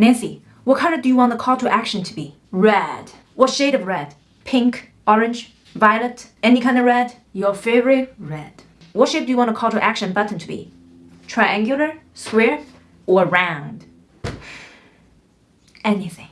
Nancy, what color do you want the call to action to be? Red. What shade of red? Pink, orange, violet, any kind of red? Your favorite red. What shape do you want the call to action button to be? Triangular, square, or round? Anything.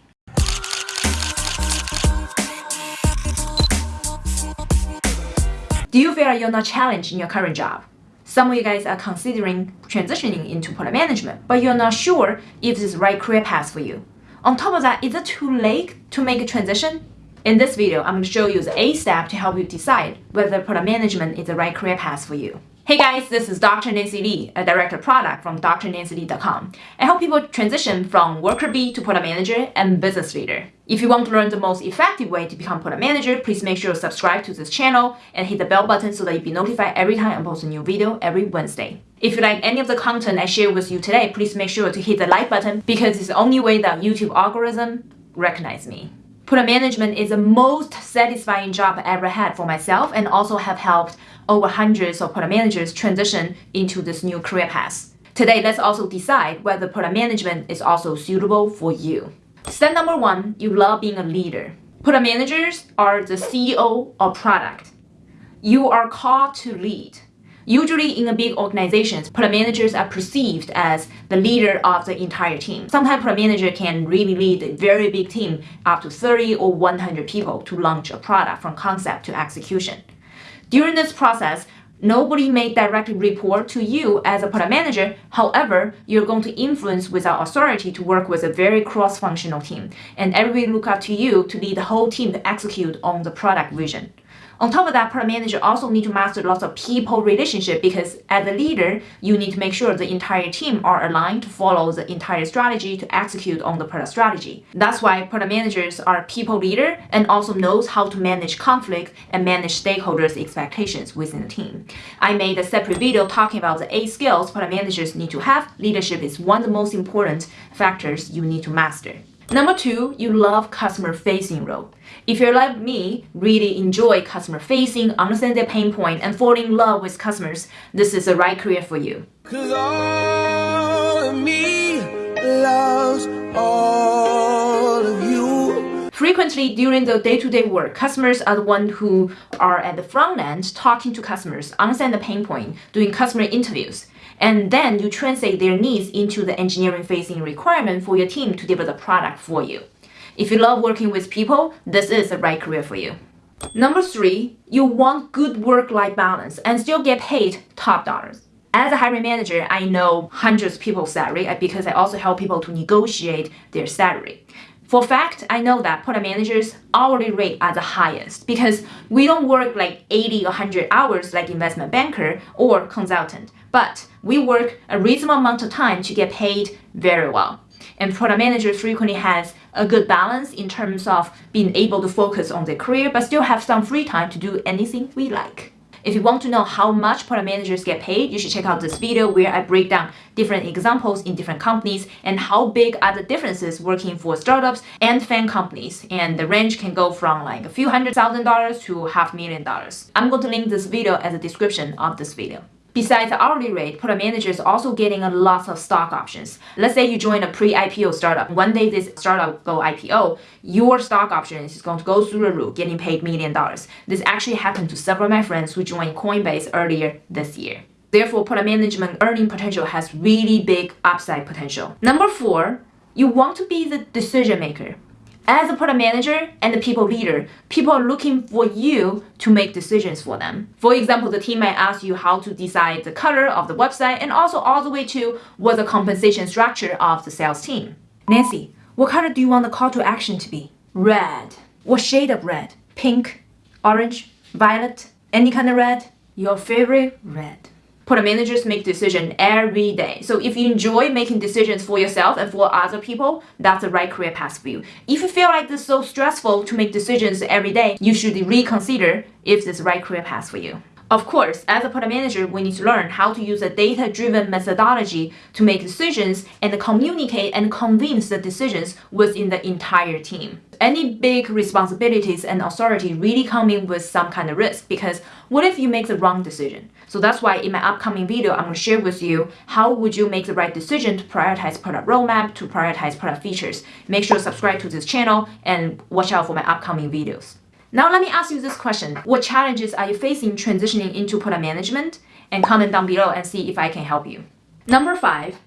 Do you feel like you're not challenged in your current job? Some of you guys are considering transitioning into product management, but you're not sure if this is the right career path for you. On top of that, is it too late to make a transition? In this video, I'm going to show you the 8 step to help you decide whether product management is the right career path for you. Hey guys, this is Dr. Nancy Li, a director of product from drnancyli.com. I help people transition from worker bee to product manager and business leader. If you want to learn the most effective way to become product manager, please make sure to subscribe to this channel and hit the bell button so that you'll be notified every time I post a new video every Wednesday. If you like any of the content I share with you today, please make sure to hit the like button because it's the only way that YouTube algorithm recognize me. Product management is the most satisfying job I ever had for myself and also have helped over hundreds of product managers transition into this new career path. Today, let's also decide whether product management is also suitable for you. Step number one, you love being a leader. Product managers are the CEO of product. You are called to lead. Usually in a big organizations, product managers are perceived as the leader of the entire team. Sometimes product manager can really lead a very big team up to 30 or 100 people to launch a product from concept to execution. During this process, nobody may directly report to you as a product manager. However, you're going to influence without authority to work with a very cross-functional team. And everybody look up to you to lead the whole team to execute on the product vision. On top of that, product manager also need to master lots of people relationship because as a leader, you need to make sure the entire team are aligned to follow the entire strategy to execute on the product strategy. That's why product managers are people leader and also knows how to manage conflict and manage stakeholders' expectations within the team. I made a separate video talking about the eight skills product managers need to have. Leadership is one of the most important factors you need to master. Number two, you love customer facing role. If you're like me, really enjoy customer facing, understand their pain point, and fall in love with customers, this is the right career for you. Cause all of me loves all of you. Frequently during the day-to-day -day work, customers are the one who are at the front end talking to customers, understand the pain point, doing customer interviews and then you translate their needs into the engineering facing requirement for your team to deliver the product for you. If you love working with people, this is the right career for you. Number three, you want good work-life balance and still get paid top dollars. As a hiring manager, I know hundreds of people's salary uh, because I also help people to negotiate their salary. For fact, I know that product managers hourly rate are the highest because we don't work like 80 or 100 hours like investment banker or consultant, but we work a reasonable amount of time to get paid very well. And product managers frequently has a good balance in terms of being able to focus on their career but still have some free time to do anything we like. If you want to know how much product managers get paid, you should check out this video where I break down different examples in different companies and how big are the differences working for startups and FAANG companies. And the range can go from like a few hundred thousand dollars to half million dollars. I'm going to link this video as a description of this video. Besides the hourly rate, product managers also getting a lot of stock options. Let's say you join a pre-IPO startup. One day this startup go IPO, your stock options is going to go through the roof, getting paid million dollars. This actually happened to several of my friends who joined Coinbase earlier this year. Therefore, product management earning potential has really big upside potential. Number four, you want to be the decision maker. As a product manager and a people leader, people are looking for you to make decisions for them. For example, the team might ask you how to decide the color of the website and also all the way to what the compensation structure of the sales team. Nancy, what color do you want the call to action to be? Red. What shade of red? Pink, orange, violet, any kind of red? Your favorite red product managers make decisions every day. So if you enjoy making decisions for yourself and for other people, that's the right career path for you. If you feel like this is so stressful to make decisions every day, you should reconsider if this is the right career path for you. Of course, as a product manager, we need to learn how to use a data-driven methodology to make decisions and communicate and convince the decisions within the entire team. Any big responsibilities and authority really come in with some kind of risk because what if you make the wrong decision? So that's why in my upcoming video, I'm going to share with you how would you make the right decision to prioritize product roadmap, to prioritize product features. Make sure to subscribe to this channel and watch out for my upcoming videos. Now let me ask you this question. What challenges are you facing transitioning into product management? And comment down below and see if I can help you. Number five,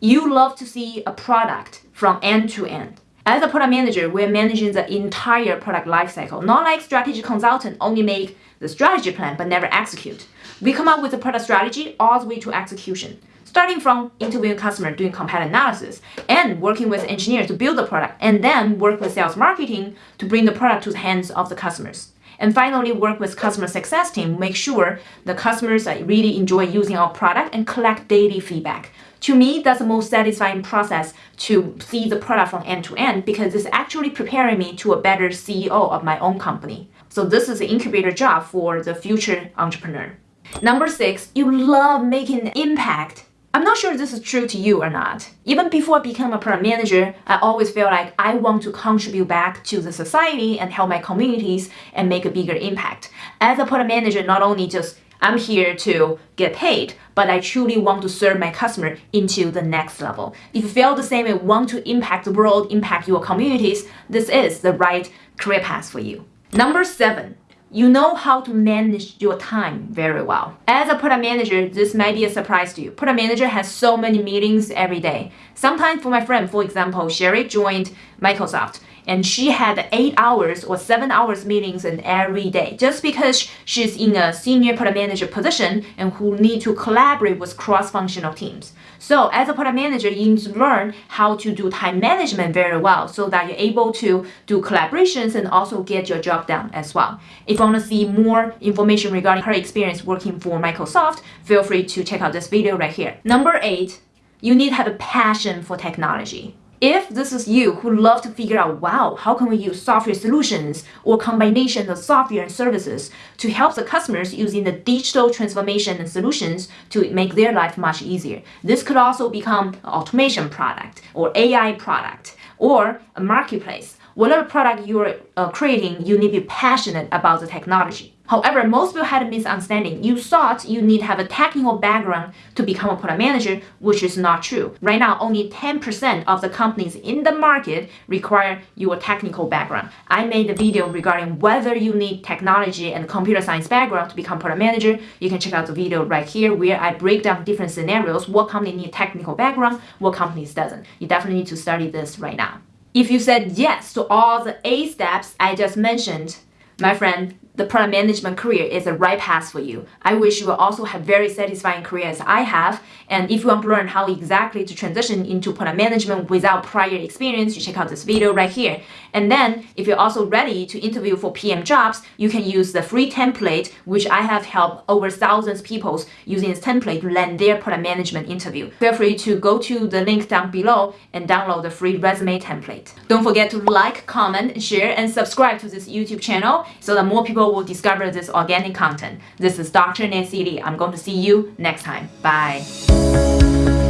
you love to see a product from end to end. As a product manager, we're managing the entire product lifecycle, not like strategy consultant only make the strategy plan but never execute. We come up with the product strategy all the way to execution, starting from interviewing customer, doing competitive analysis, and working with engineers to build the product, and then work with sales marketing to bring the product to the hands of the customers. And finally, work with customer success team, make sure the customers really enjoy using our product and collect daily feedback. To me, that's the most satisfying process to see the product from end to end because it's actually preparing me to a better CEO of my own company. So this is the incubator job for the future entrepreneur. Number six, you love making an impact I'm not sure this is true to you or not. Even before I became a product manager, I always feel like I want to contribute back to the society and help my communities and make a bigger impact. As a product manager, not only just I'm here to get paid, but I truly want to serve my customer into the next level. If you feel the same and want to impact the world, impact your communities, this is the right career path for you. Number seven, you know how to manage your time very well. As a product manager, this might be a surprise to you. Product manager has so many meetings every day. Sometimes for my friend, for example, Sherry joined Microsoft and she had eight hours or seven hours meetings in every day just because she's in a senior product manager position and who need to collaborate with cross-functional teams. So as a product manager, you need to learn how to do time management very well so that you're able to do collaborations and also get your job done as well. If you want to see more information regarding her experience working for Microsoft, feel free to check out this video right here. Number eight, you need to have a passion for technology. If this is you who love to figure out, wow, how can we use software solutions or combination of software and services to help the customers using the digital transformation and solutions to make their life much easier. This could also become an automation product or AI product or a marketplace. Whatever product you're uh, creating, you need to be passionate about the technology. However, most people had a misunderstanding. You thought you need to have a technical background to become a product manager, which is not true. Right now, only 10% of the companies in the market require your technical background. I made a video regarding whether you need technology and computer science background to become product manager. You can check out the video right here where I break down different scenarios, what company need technical background, what companies doesn't. You definitely need to study this right now. If you said yes to all the A steps I just mentioned, my friend, the product management career is the right path for you. I wish you will also have very satisfying career as I have. And if you want to learn how exactly to transition into product management without prior experience, you check out this video right here. And then if you're also ready to interview for PM jobs, you can use the free template, which I have helped over thousands of people using this template to land their product management interview. Feel free to go to the link down below and download the free resume template. Don't forget to like, comment, share, and subscribe to this YouTube channel so that more people will discover this organic content. This is Dr. Nancy Li. I'm going to see you next time. Bye.